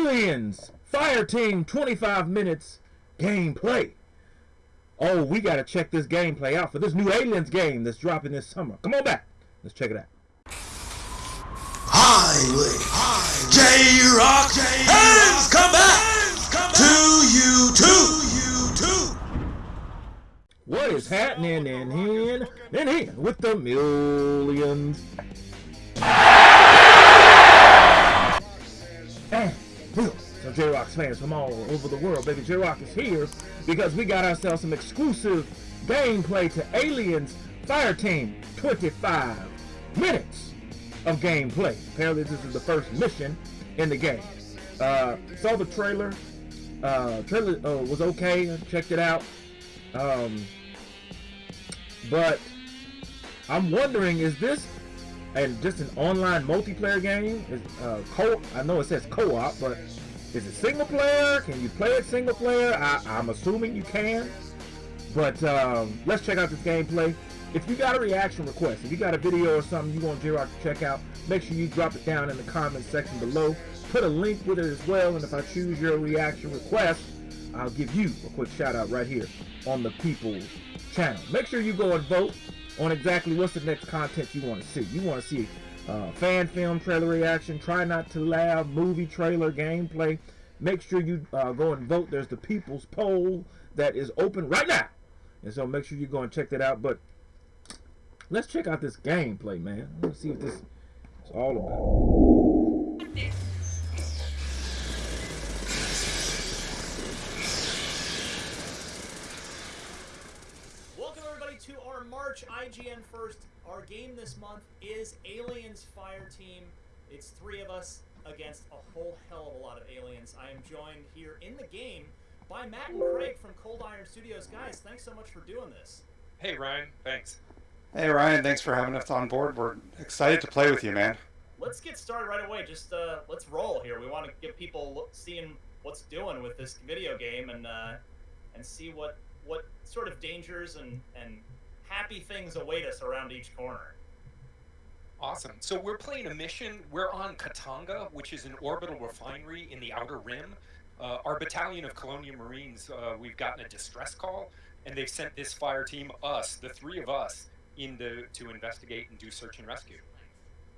Aliens Fire Team 25 minutes gameplay. Oh, we gotta check this gameplay out for this new Aliens game that's dropping this summer. Come on back. Let's check it out. Highway. J-Rock has come back to you too. What is happening in here? In here with the millions. Some J-Rock's fans from all over the world. Baby J-Rock is here because we got ourselves some exclusive gameplay to Aliens Fire Team 25 minutes of gameplay. Apparently this is the first mission in the game. Uh, saw the trailer. Uh, trailer uh, was okay. Checked it out. Um, but I'm wondering, is this and just an online multiplayer game? Uh, co? I know it says co-op, but is it single player? Can you play it single player? I, I'm assuming you can. But um, let's check out this gameplay. If you got a reaction request, if you got a video or something you want J-Rock to check out, make sure you drop it down in the comment section below. Put a link with it as well, and if I choose your reaction request, I'll give you a quick shout out right here on the People's channel. Make sure you go and vote on exactly what's the next content you want to see. You want to see uh, fan film trailer reaction, try not to laugh, movie trailer gameplay. Make sure you uh, go and vote. There's the People's poll that is open right now. And so make sure you go and check that out. But let's check out this gameplay, man. Let's see what this is all about. To our March IGN First. Our game this month is Aliens Fire Team. It's three of us against a whole hell of a lot of aliens. I am joined here in the game by Matt and Craig from Cold Iron Studios. Guys, thanks so much for doing this. Hey Ryan, thanks. Hey Ryan, thanks for having us on board. We're excited to play with you, man. Let's get started right away. Just uh, let's roll here. We want to get people look, seeing what's doing with this video game and uh, and see what what sort of dangers and and happy things await us around each corner. Awesome. So we're playing a mission. We're on Katanga, which is an orbital refinery in the Outer Rim. Uh, our battalion of Colonial Marines, uh, we've gotten a distress call, and they've sent this fire team, us, the three of us, in to, to investigate and do search and rescue.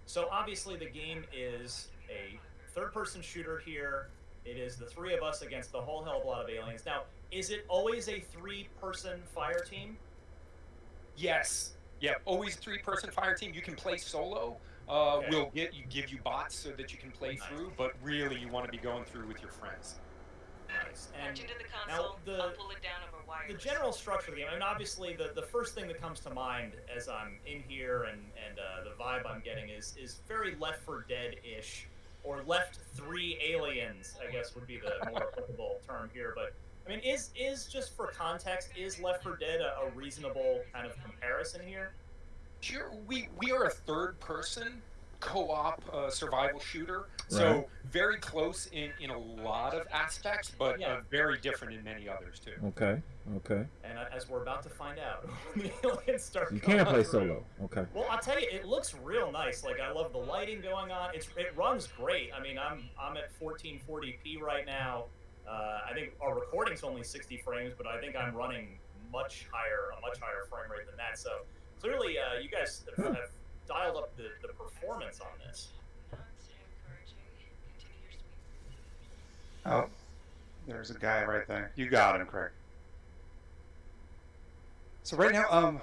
So obviously the game is a third-person shooter here. It is the three of us against the whole hell of a lot of aliens. Now, is it always a three-person fire team? Yes. Yeah, always three-person fire team. You can play solo. Uh, Okay. We'll get you give you bots so that you can play Nice. through, but really you want to be going through with your friends. Nice. And Patch into the now the I'll pull it down over wires. the general structure of the game. I mean, obviously, the, the first thing that comes to mind as I'm in here and and uh, the vibe I'm getting is is very Left 4 Dead ish, or Left Three Aliens. I guess would be the more applicable term here. But I mean, is is just for context, is Left 4 Dead a, a reasonable kind of comparison here? Sure, we we are a third-person co-op uh, survival shooter, so Right. very close in in a lot of aspects, but Yeah. uh, very different in many others too. Okay, okay. And uh, as we're about to find out, when the aliens start. You can't play through. solo. Okay. Well, I'll tell you, it looks real nice. Like I love the lighting going on. It's it runs great. I mean, I'm I'm at 1440p right now. Uh, I think our recording's only 60 frames, but I think I'm running much higher, a much higher frame rate than that. So clearly, uh, you guys have, have dialed up the, the performance on this. Not so encouraging. Continue your sweep. Oh, there's a guy right there. You got him, Craig. So right now, um,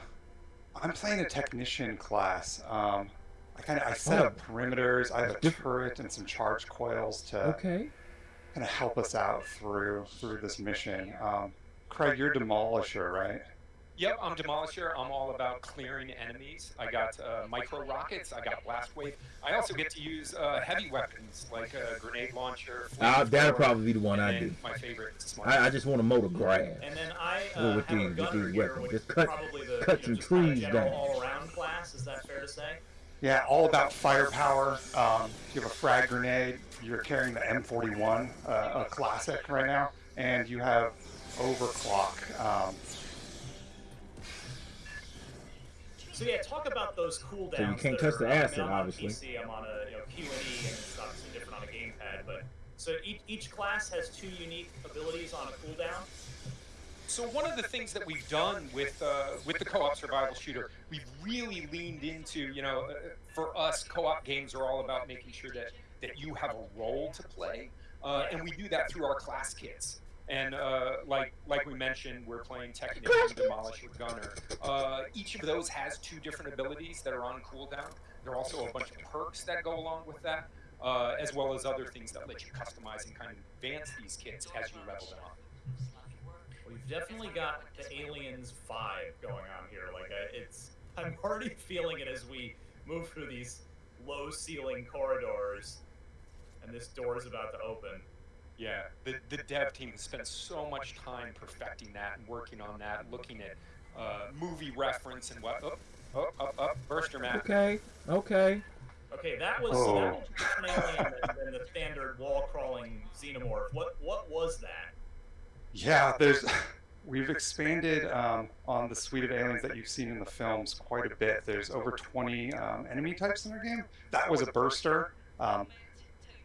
I'm playing a technician class. Um, I kind of I set up perimeters. I have a turret and some charge coils to Okay. Kind of help us out through through this mission. Um, Craig, you're demolisher, right? Yep, I'm Demolisher. I'm all about clearing enemies. I got uh, micro rockets. I got blast wave. I also get to use uh, heavy weapons like a grenade launcher. Uh, that'll probably be the one I then do. My favorite. I, I just want to mow the grass. And then I uh, with have these- a with these weapons, which just cut- probably the cut you some know, just trees down. all-around class. Is that fair to say? Yeah, all about firepower. Um, you have a frag grenade. You're carrying the M41, uh, a classic right now, and you have overclock. Um, So yeah, talk about those cooldowns. So you can't touch are- the I mean, acid, I'm on obviously. PC, I'm on a you know Q and E, and it's obviously different on a gamepad. But So each, each class has two unique abilities on a cooldown. So one of the things that we've done with uh, with the co-op survival shooter, we've really leaned into, you know, uh, for us, co-op games are all about making sure that that you have a role to play, uh, and we do that through our class kits. And uh, like like we mentioned, we're playing Technician, Demolisher, Gunner. Uh, each of those has two different abilities that are on cooldown. There are also a bunch of perks that go along with that, uh, as well as other things that let you customize and kind of advance these kits as you level them up. We've definitely got the aliens vibe going on here. Like I, it's, I'm already feeling it as we move through these low ceiling corridors, and this door is about to open. Yeah, the, the dev team has spent so much time perfecting that and working on that, looking at uh, movie reference and what. Oh, oh, oh, oh, burster map. Okay, okay. Okay, that was Oh. that was a different alien than, than the standard wall crawling xenomorph. What what was that? Yeah, there's. We've expanded um, on the suite of aliens that you've seen in the films quite a bit. There's over 20 um, enemy types in our game. That was a burster. Um,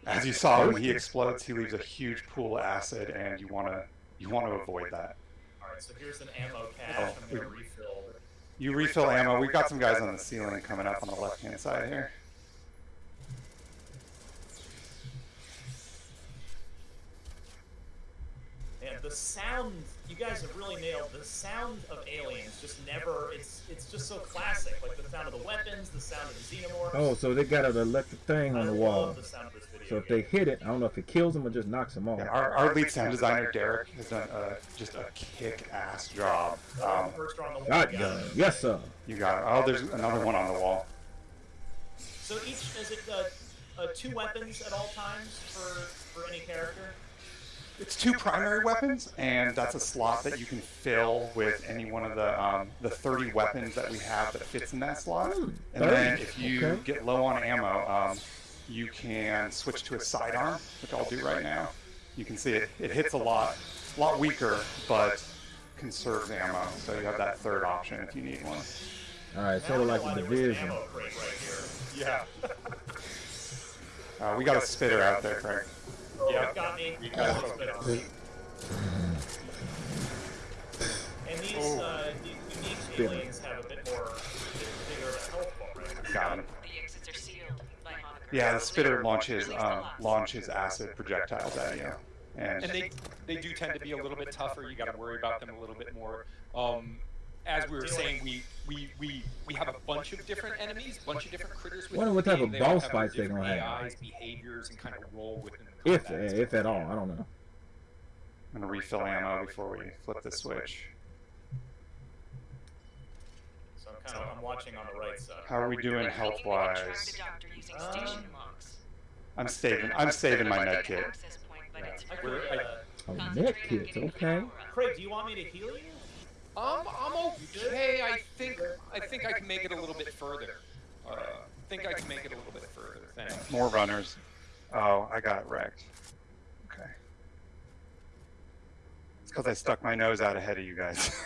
as you saw, when he explodes, he leaves a huge pool of acid, and you want to you want to avoid that. All right, so here's an ammo cache. Oh, I'm gonna we- refill. You refill ammo. We've got some guys on the ceiling coming up on the left hand side here. The sound, you guys have really nailed the sound of aliens. Just never. It's it's just so classic. Like the sound of the weapons, the sound of the xenomorphs. Oh, so they got an electric thing I on the love wall. the sound of this video So if they hit it, I don't know if it kills them or just knocks them off. Yeah, our, our lead sound designer Derek has done uh, just a kick-ass job. Oh, Um, first on. Shotgun. Yes, sir. you got it. Oh, there's another one on the wall. So each is it uh, uh, two weapons at all times for for any character? It's two primary weapons, and that's a slot that you can fill with any one of the um, the 30 weapons that we have that fits in that slot. Hmm, And then if you okay. get low on ammo, um, you can switch to a sidearm, which I'll do right now. You can see it, it hits a lot, a lot weaker, but conserves ammo. So you have that third option if you need one. All right, Now sort of like know the there was an division. right. Yeah. Uh, we got a spitter out there, Craig. Oh, Yeah. it got me. You got Oh, it. spit on me. And these, uh, these unique Spin. aliens have a bit more, bigger health bar, right? Got him. The exits are sealed by holograms. Yeah, the spitter launches Release um, launches acid projectiles at you, and And they they do tend to be a little bit tougher. You got to worry about them a little bit more. Um, as we were saying, we, we, we, we have a bunch of different enemies, bunch of different critters. within Wonder what type of They boss fights they're different gonna have. AIs, behaviors, and kind of role within If combat. if at all, I don't know. I'm gonna refill ammo before we flip the switch. So I'm kind of, I'm watching on the right side. How are we doing health we can track wise? the Um. I'm saving. I'm saving my med kit. Access point, but Yeah. it's I very uh, Oh, Concentrate net on kits, getting the okay. Craig, do you want me to heal you? Um, I'm okay. I think I think I can make it a little bit further. Uh, I think I can make it a little bit further. Thanks. More runners. Oh, I got wrecked. Okay. It's because I stuck my nose out ahead of you guys.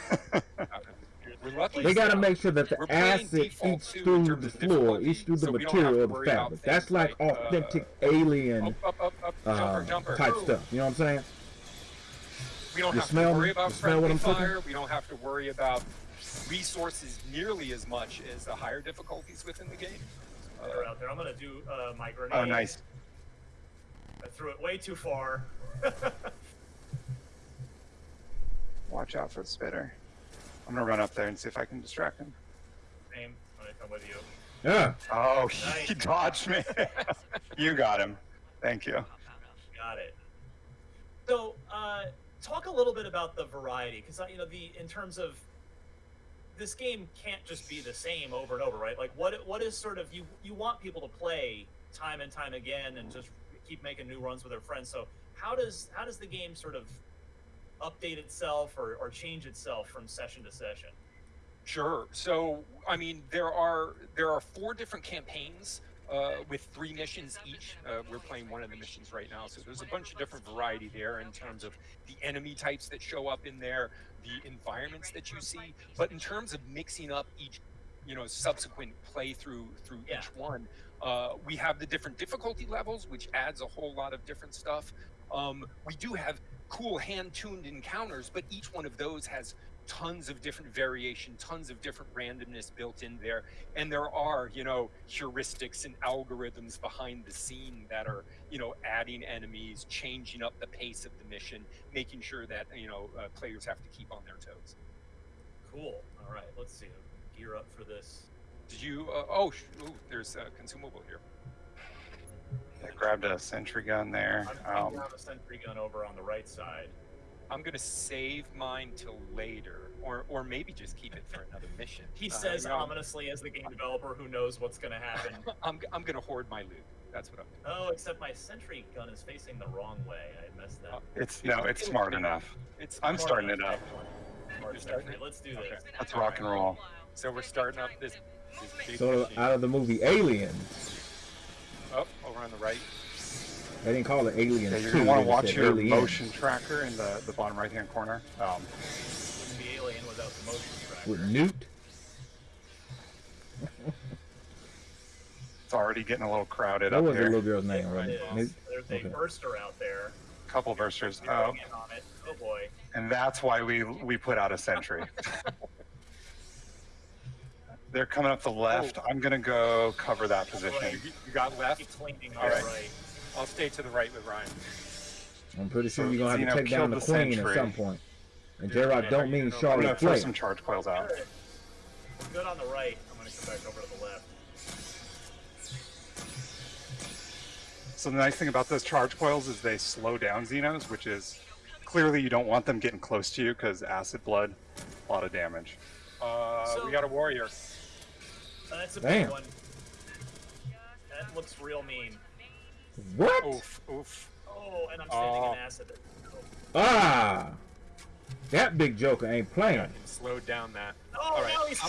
They got to make sure that the acid eats through the floor, eats through the so we don't have material of the fabric. That's things like like, uh, authentic alien Up, up, up, up, jumper, um, jumper. type stuff. You know what I'm saying? We don't You have smell to worry about You smell what friendly I'm cooking? fire. We don't have to worry about resources nearly as much as the higher difficulties within the game. They're out there. I'm gonna do uh, my grenade. oh, nice. I threw it way too far. Watch out for the spitter. I'm gonna run up there and see if I can distract him. Same. I'm gonna come with you. Yeah. Oh, he dodged me. you got him. Thank you. Got it. So, uh, talk a little bit about the variety, because uh, you know, the in terms of this game can't just be the same over and over, right? Like, what what is sort of you you want people to play time and time again, and just keep making new runs with their friends. So, how does how does the game sort of update itself or, or change itself from session to session? Sure. So, I mean, there are there are four different campaigns uh, with three missions each. Uh, we're playing one of the missions right now, so there's a bunch of different variety there in terms of the enemy types that show up in there, the environments that you see. But in terms of mixing up each you know subsequent play through through Yeah. each one. Uh, we have the different difficulty levels, which adds a whole lot of different stuff. Um, we do have cool hand-tuned encounters, but each one of those has tons of different variation, tons of different randomness built in there, and there are you know heuristics and algorithms behind the scene that are you know adding enemies, changing up the pace of the mission, making sure that you know uh, players have to keep on their toes. Cool. All right, let's see. Gear up for this. Did you? Uh, oh, sh- ooh, there's a consumable here. I grabbed a sentry gun there. I'm putting Um, down a sentry gun over on the right side. I'm gonna save mine till later, or or maybe just keep it for another mission. He Uh, says you know, ominously as the game developer who knows what's going to happen. I'm I'm gonna hoard my loot. That's what I'm. Doing. oh, except my sentry gun is facing the wrong way. I messed that. Uh, up. it's no, it's smart enough. It's I'm starting it up. Starting it? Let's do Okay. this. Let's rock and roll. So we're starting up this. this So machine. out of the movie Aliens, oh, over on the right. They didn't call it Aliens Yeah, you're gonna want to watch your Aliens. motion tracker in the, the bottom right hand corner. Um, Wouldn't be alien without the motion tracker. With Newt. it's already getting a little crowded What up was the little girl's name? Right? is. Newt? There's a Okay. burster out there. A couple bursters. Oh, on it. Oh boy. and that's why we we put out a sentry. They're coming up the left. I'm gonna go cover that You, position. you got left. Keeps leaning All on right. the right. I'll stay to the right with Ryan. I'm pretty sure So you're gonna have to take down the the queen sentry. at some point. And J-Rock don't mean I'm gonna throw some charge coils out. Good. We're good on the right. I'm going to come back over to the left. So the nice thing about those charge coils is they slow down Xenos, which is clearly you don't want them getting close to you because acid blood, a lot of damage. Uh, So- we got a warrior. Uh, that's a Damn. big one. That looks real mean. What? Oof, oof. Oh, and I'm standing Oh. in acid. Ah! That big joker ain't playing. him slowed down that. Oh, All right. now he's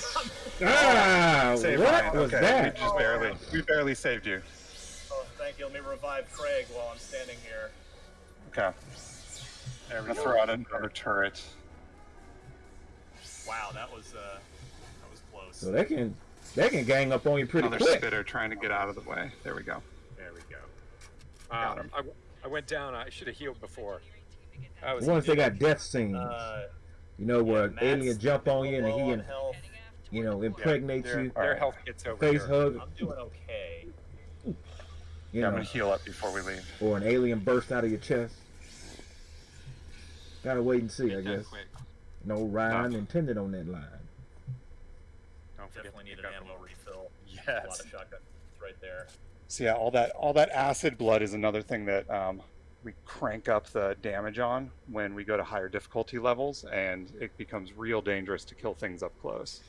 Ah! Save what Ryan. was okay, that? We just barely, we barely saved you. Oh, thank you. Let me revive Craig while I'm standing here. Okay. There I'm we gonna go. throw out another turret. Wow, that was uh, that was close. So they can they can gang up on you pretty Another quick. spitter trying to get out of the way. There we go. There we. Got Um, him. I, w- I went down. I should have healed before. That was Once they got death scenes, Uh, you know, where Matt's aliens jump on you and he, on in, health. you know, Yeah, impregnate their, you, Their Alright. health gets over face here. hug, I'm doing okay. you Yeah, I'm gonna heal up before we leave. or an alien burst out of your chest. Gotta wait and see, I Get that guess. quick. No Ryan intended on that line. Don't Definitely need an ammo the- refill. A lot Yes. of shotgun right there. So yeah, all that all that acid blood is another thing that um, we crank up the damage on when we go to higher difficulty levels, and it becomes real dangerous to kill things up close.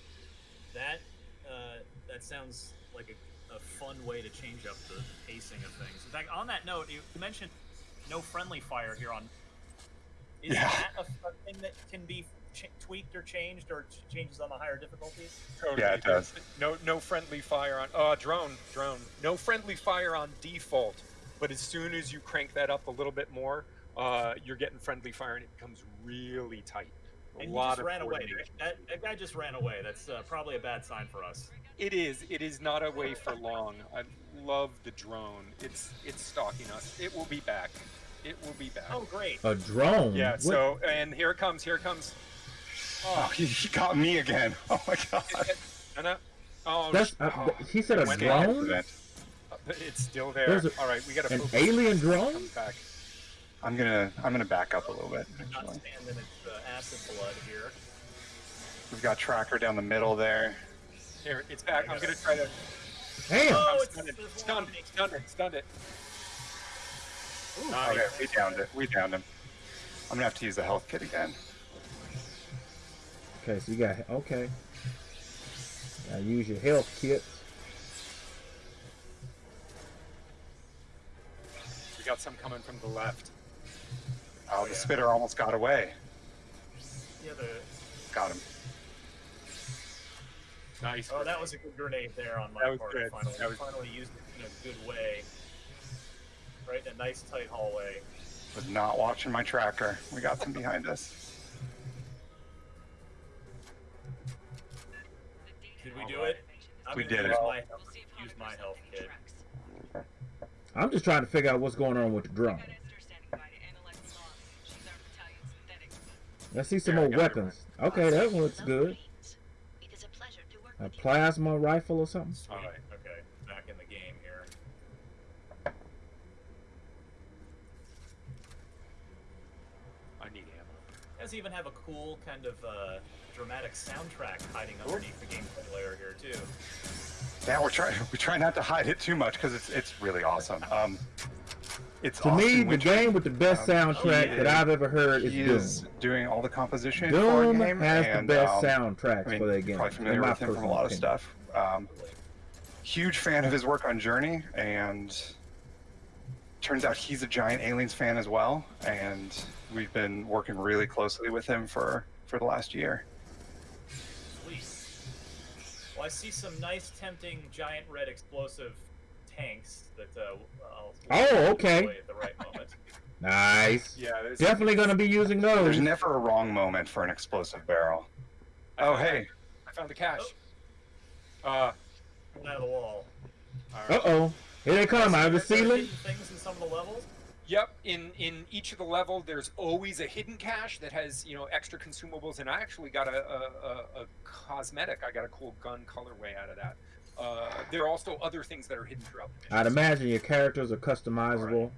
That uh, that sounds like a, a fun way to change up the pacing of things. In fact, on that note, you mentioned no friendly fire here on. Is Yeah. that a, that can be ch- tweaked or changed, or ch- changes on the higher difficulties? Totally. Yeah, it does. No, no friendly fire on. Uh, drone, drone. No friendly fire on default. But as soon as you crank that up a little bit more, uh, you're getting friendly fire, and it becomes really tight. A And lot just of ran away. That, that guy just ran away. That's uh, probably a bad sign for us. It is. It is not away for long. I love the drone. It's it's stalking us. It will be back. It will be back. Oh, great. A drone? yeah. What- So and here it comes. Here it comes. Oh, he, he got me again. Oh my god. No, no. Oh, That's, uh, oh, he said a Went drone? Accident. it's still there. A- All right, we got to An alien drone? Back. I'm gonna I'm gonna back up a little bit. I'm not Actually. standing in uh, acid blood here. We've got tracker down the middle there. Here, it's back. I'm gonna try to. Damn! Oh, I'm it's- stunned it. it's Stunned it. Stunned it. Stunned it. Nice. Okay, we downed it. We downed him. I'm gonna have to use the health kit again. Okay, so you got okay. Gotta use your health kit. We got some coming from the left. Oh, the spitter almost got away. Yeah, the, Got him. Nice. oh, that was a good grenade there on my That was part. good. Finally, That was- finally used it in a good way. Right in a nice tight hallway. Was not watching my tracker. We got them behind us. Did we do it? I'm We did use it. My, We'll see if use my health kit. I'm just trying to figure out what's going on with the drone. Got Esther standing by to analyze the logs. She's our battalion synthetic. Let's see some Yeah, more weapons. Okay, that one looks good. It is a pleasure to work A plasma rifle or something. All right. Okay, back in the game here. I need ammo. You guys even have a cool kind of uh, dramatic soundtrack hiding underneath the gameplay layer here too. Yeah, we're trying. We try not to hide it too much because it's it's really awesome. Um, it's To Austin me, the Wintory. game with the best Um, soundtrack he that is- I've ever heard is he Doom. is doing all the composition Doom for a game, has and, the best um, soundtracks I mean, for their game. probably in familiar with him from a personal lot of stuff. Um, huge fan of his work on Journey, and turns out he's a giant Aliens fan as well. And we've been working really closely with him for for the last year. Sweet. Well, I see some nice, tempting, giant red explosive tanks that uh, I'll Oh, okay. at the right moment. Nice. Yeah, Definitely going to be using those. There's never a wrong moment for an explosive barrel. Oh hey, I found the cache. Uh, out of the wall. all Uh oh. Here they come out of the ceiling. Things in some of the levels. Yep, in in each of the level, there's always a hidden cache that has you know extra consumables, and I actually got a a, a, a cosmetic. I got a cool gun colorway out of that. Uh, there are also other things that are hidden throughout the I'd imagine your characters are customizable.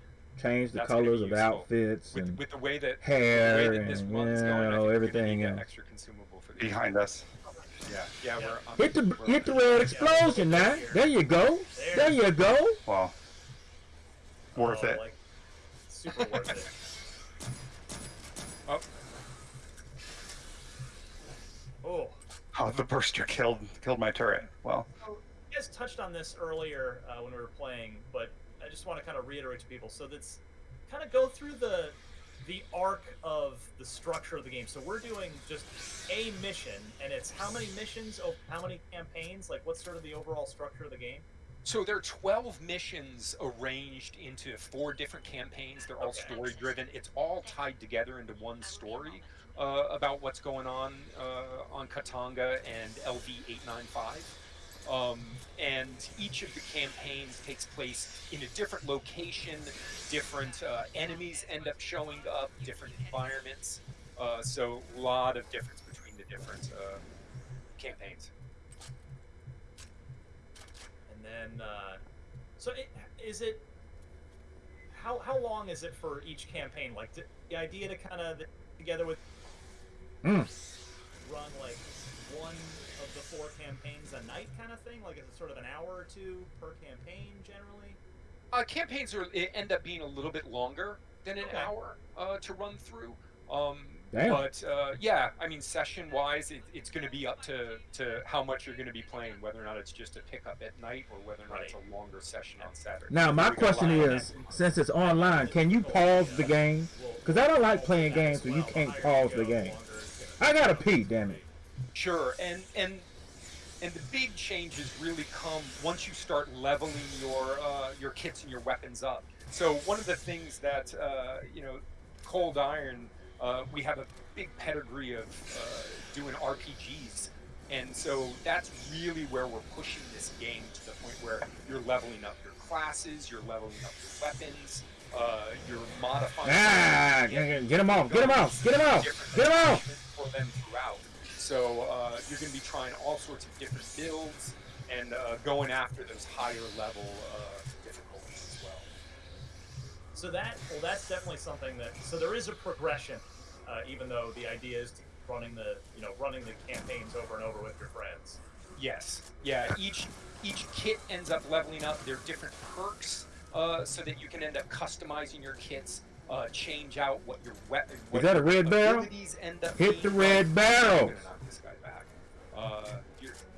Change the That's colors of outfits with and with the way that hair the way that this and runs you going, I know, gonna everything need extra consumable for behind us. Yeah, yeah, Yeah. we're I'm- Hit the we're- hit the red explosion now. There you go. There you go. Well, worth Oh, it. Like, super worth it. Oh, Oh. Oh, the burster killed killed my turret. Well, You guys touched on this earlier uh, when we were playing, but I just want to kind of reiterate to people. So that's kind of go through the the arc of the structure of the game. So we're doing just a mission, and it's how many missions, oh, how many campaigns, like what's sort of the overall structure of the game? So there are 12 missions arranged into four different campaigns. They're all Okay. story driven. It's all tied together into one story uh, about what's going on uh, on Katanga and LV 895. Um, and each of the campaigns takes place in a different location. Different uh, enemies end up showing up, different environments. Uh, so a lot of difference between the different uh, campaigns. And uh, so it, is it? How how long is it for each campaign? Like the, the idea to kind of together with Mm. run like one of the four campaigns a night kind of thing? Like is it sort of an hour or two per campaign generally? Uh, campaigns are end up being a little bit longer than an Okay. hour uh, to run through. Um, Damn. But uh, yeah, I mean, session wise, it, it's going to be up to, to how much you're going to be playing, whether or not it's just a pickup at night or whether or not it's a longer session on Saturday. Now my We got a question is, since it's online, can you pause the game? Because I don't like playing games where you can't pause the game. longer it's gonna I gotta pee, damn it. Sure, and and and the big changes really come once you start leveling your uh, your kits and your weapons up. So one of the things that uh, you know, Cold Iron, uh, we have a big pedigree of uh, doing RPGs, and so that's really where we're pushing this game to the point where you're leveling up your classes, you're leveling up your weapons, uh, you're modifying. Ah, get get 'em off, get 'em off, get 'em off, different get 'em off. attachments for them throughout. So uh, you're going to be trying all sorts of different builds and uh, going after those higher level uh, difficulties as well. So that well, that's definitely something that. So there is a progression, uh, even though the idea is to running the you know running the campaigns over and over with your friends. Yes, yeah. Each each kit ends up leveling up. There are different perks uh, so that you can end up customizing your kits. Uh, change out what your weapon. what that a red barrel? End up Hit the red I'm barrel. gonna this guy back. Uh,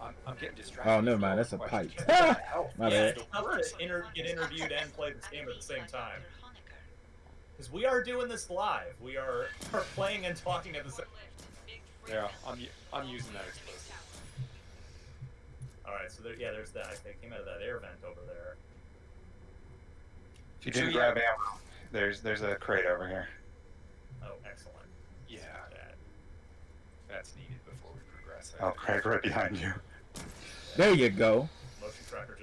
I'm, I'm getting distracted. Oh, never mind, that's a pipe. questions. What? My yeah, bad. it's tough to inter- get interviewed and play this game at the same time. Because we are doing this live. We are, are playing and talking at the same. time. Yeah, I'm u- I'm using that explosive. All right, so there, yeah, there's that. They came out of that air vent over there. if you So, didn't yeah. grab ammo, there's there's a crate over here. Oh, excellent. Yeah, That. that's needed before we progress. Oh, crate right behind you. There you go. Motion tracker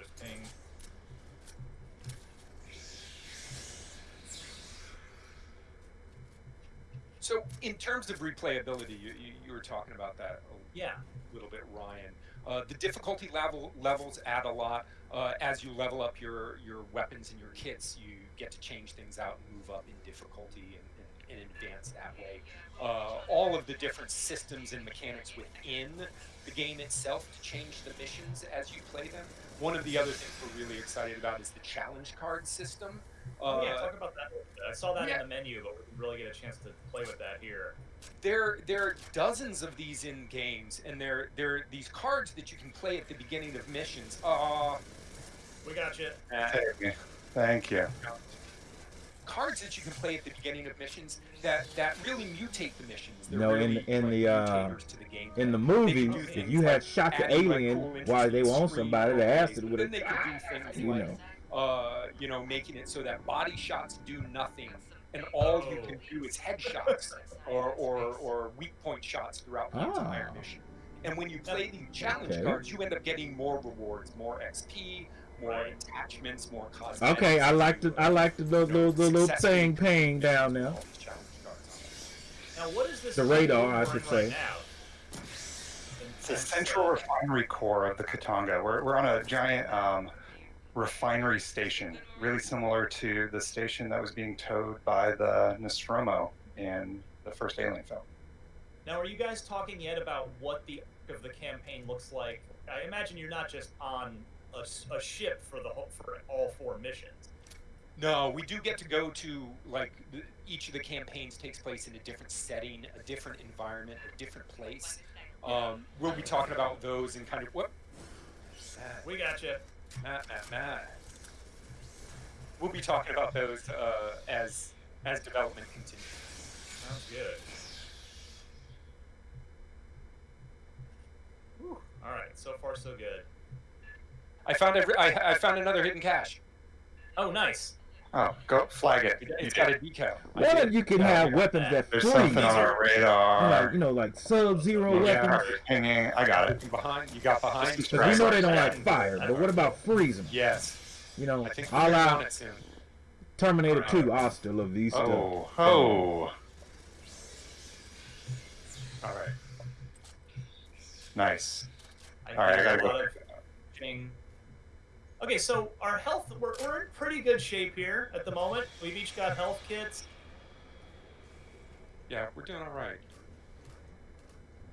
So, in terms of replayability, you, you, you were talking about that a Yeah. little bit, Ryan. Uh, the difficulty level levels add a lot. Uh, as you level up your, your weapons and your kits, you get to change things out and move up in difficulty and, and, and advance that way. Uh, all of the different systems and mechanics within the game itself to change the missions as you play them. One of the other things we're really excited about is the challenge card system. Uh, yeah, talk about that. a little bit. I saw that yeah. in the menu, but we didn't really get a chance to play with that here. there there are dozens of these in games and there there are these cards that you can play at the beginning of missions uh We got you. Thank you. Thank you. Cards that you can play at the beginning of missions that that really mutate the missions They're No, in really, the- in like, the, uh, to the game. In the movie, if you had like shot the adding, like, alien while they want screen somebody, the acid would then they have, could do things you like know. uh, you know, making it so that body shots do nothing, and all you can do is headshots or, or, or weak point shots throughout the entire Ah. mission. And when you play the challenge Okay. cards, you end up getting more rewards, more XP, more attachments, more cosmetics. Okay, I like the I like the little, You know, little, the little successfully thing paying down there. all these challenge cards on it. Now, what is this? The radar, I should say. Now? It's the central refinery core of the Katanga. We're, we're on a giant um, refinery station, really similar to the station that was being towed by the Nostromo in the first Alien film. Now, are you guys talking yet about what the arc of the campaign looks like? I imagine you're not just on a, s- a ship for the whole, for all four missions. No, we do get to go to like each of the campaigns takes place in a different setting, a different environment, a different place. Um, we'll be talking about those and kind of what. We got you. Matt, Matt, Matt. We'll be talking about those uh, as as development continues. Sounds good. Whew. All right, so far so good. I found every, I, I found another hidden cache. Oh, nice. Oh, go flag it. It's got a decal. I What if you can Yeah, have we got weapons that There's freeze? something on our Like, radar. you know, like sub-zero Yeah, weapons. pinging. I got it. Behind, you got behind. Just Because we know they don't like fire, but what about freezing? Yes, You know, I think we're all out want it soon. Terminator 2, Hasta La Vista. Oh, oh. All right. Nice. I All right, I gotta a go. lot of ping. Okay, so our health, we're, we're in pretty good shape here at the moment. We've each got health kits. Yeah, we're doing all right.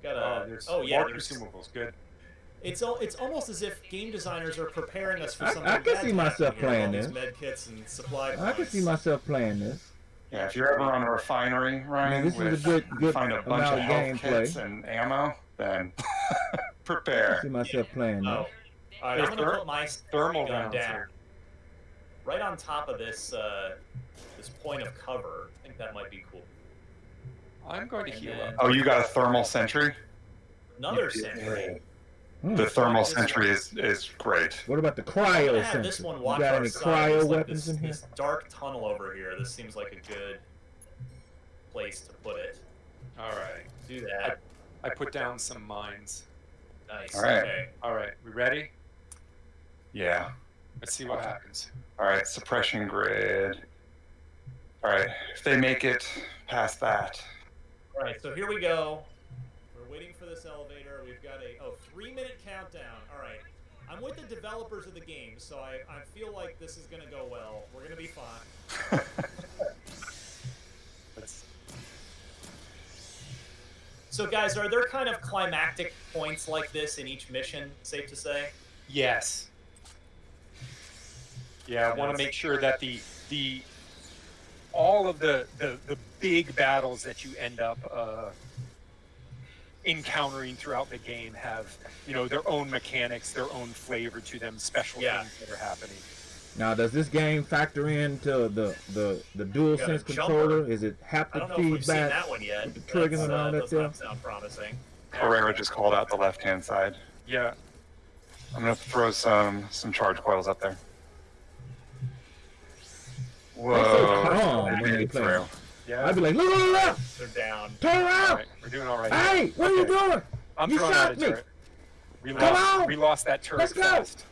Got Oh, a, there's oh yeah, more there's, consumables. Good. it's al- it's almost as if game designers are preparing us for something I can see myself happen here playing this. med kits and supply I can see myself playing this. Yeah, if you're ever on a refinery, Ryan, this is a with good- good find a bunch of of health gameplay. kits and ammo, then I prepare. see myself playing Oh, this. All right. I'm gonna put my Thermal gun down here. right on top of this uh, this point of cover. I think that might be cool. I'm going to And heal then up. Oh, you got a thermal sentry? Another sentry. Hmm. The thermal sentry is is great. What about the cryo gonna this sensor? one You watch got any side. cryo There's, like, weapons this, in here? this dark tunnel over here. This seems like a good place to put it. All right. Do that. I put down some mines. Nice. All right. Okay. All right. We ready? Yeah. Let's see what uh, happens. All right, suppression grid. All right, if they make it past that, All right. So here we go. We're waiting for this elevator. We've got a oh three minute countdown. All right. I'm with the developers of the game, so I, I feel like this is gonna go well. We're gonna be fine. Let's. So guys, are there kind of climactic points like this in each mission? Safe to say. Yes. Yeah, I want to make sure that the the all of the the, the big battles that you end up uh, encountering throughout the game have you know their own mechanics, their own flavor to them, special Yeah. things that are happening. Now, does this game factor into the the the dual Got a sense jumper. controller? Is it I don't haptic know if we've seen feedback? that one yet. with the triggers and all uh, that does there? not sound promising. Herrera just called out the left-hand side. Yeah. I'm gonna throw some some charge coils up there. They're so Whoa! calm they when made they play. Yeah. I'd be like, look, look, look, look, They're down. turn around! right. We're doing all right. Hey, what are you doing? I'm you shot me. turret. We Come lost, on! we lost that turret Let's go! fast.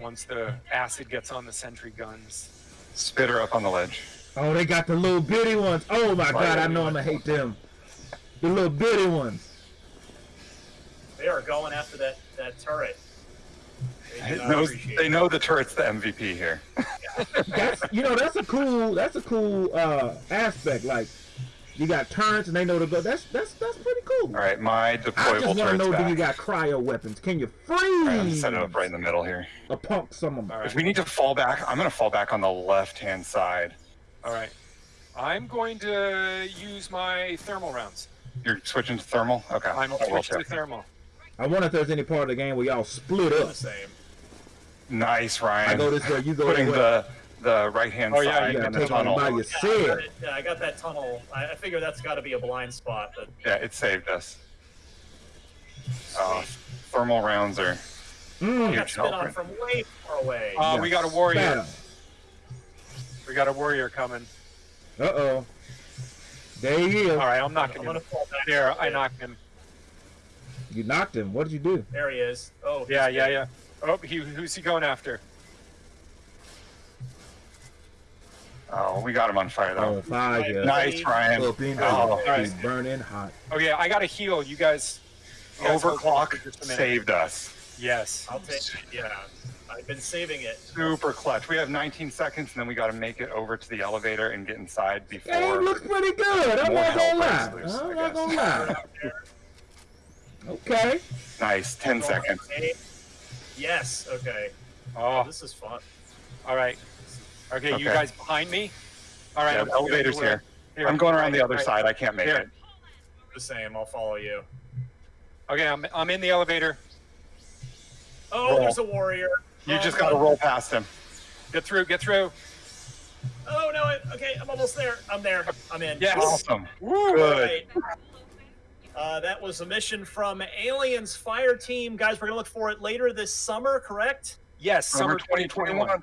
Once the acid gets on the sentry guns. Spitter up on the ledge. Oh, they got the little bitty ones. Oh my god, I know I'm gonna hate them. The little bitty ones. They are going after that, that turret. They do It not knows, they know the turret's the MVP here. That's you know that's a cool that's a cool uh aspect. Like you got turrets and they know to go. That's that's that's pretty cool. All right, my deployable I just want to know back. do you got cryo weapons? Can you All right, I'm freeze set it up right in the middle here. a punk some of them? All right. If we need to fall back, I'm gonna fall back on the left-hand side. All right. I'm going to use my thermal rounds. You're switching to thermal? Okay. I'm I will switched to thermal. I wonder if there's any part of the game where y'all split the up. same. Nice, Ryan. I go this way, you go Putting that the the right-hand Oh, yeah, side You in the tunnel. by Yeah, I got, it. Yeah, I got that tunnel. I, I figure that's got to be a blind spot. But Yeah, it saved us. Uh, thermal rounds are Mm. I got huge spit on from way far away. Uh, we got a warrior. Bam. We got a warrior coming. Uh oh. There he is. All right, I'm I'm knocking gonna him. fall back. There, I knocked him. You knocked him. What did you do? There he is. Oh. he's Yeah, yeah, yeah. Oh, he, who's he going after? Oh, we got him on fire Oh, though. fire. Nice, Ryan. Up Oh, nice. He's burning hot. Oh, okay, I got to heal. You guys. you guys hold on for Overclock just a minute. saved us. Yes. I'll take. Yeah. I've been saving it. Super clutch. We have 19 seconds, and then we got to make it over to the elevator and get inside before. Game looks pretty good. I'm More not gonna lie. I'm not gonna lie. Okay. Nice. 10 seconds. Okay. Yes. Okay. Oh, This is fun. all right. Okay, you guys behind me? All right. Yeah, I'm the elevator's gonna here. I'm going around Right, the other right. side. I can't make Here. it. The same. I'll follow you. Okay, I'm, I'm in the elevator. Oh, Roll. there's a warrior. You Oh, just got to roll past him. Get through, get through. Oh no! I, okay, I'm almost there. I'm there. I'm in. Yes. Awesome. All Good. right. Uh, that was a mission from Aliens Fire Team, guys. We're gonna look for it later this summer, correct? Yes, Summer summer 2021. 2021.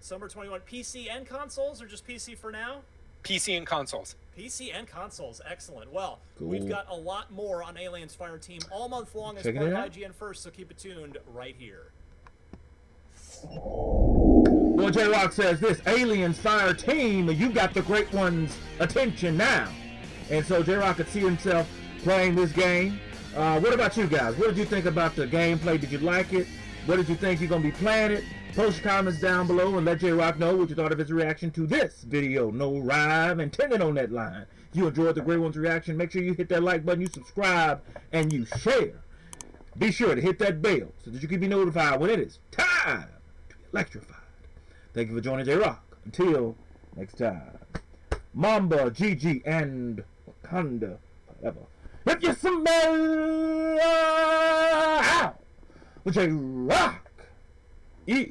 Summer 21. PC and consoles, or just PC for now? PC and consoles. PC and consoles. Excellent. Well, Cool. we've got a lot more on Aliens Fire Team all month long as Checking part it of out. IGN First, so keep it tuned right here. Well, J Rock says this Aliens Fire Team, you got the great one's attention now. And so J Rock could see himself playing this game. Uh, what about you guys? What did you think about the gameplay? Did you like it? What did you think you're going to be playing it? Post your comments down below and let J Rock know what you thought of his reaction to this video. No rhyme intended on that line. If you enjoyed the Great One's reaction, make sure you hit that like button, you subscribe, and you share. Be sure to hit that bell so that you can be notified when it is time to be electrified. Thank you for joining J Rock. Until next time. Mamba, Gigi, and Wakanda forever. If you smell J Rock, yeah.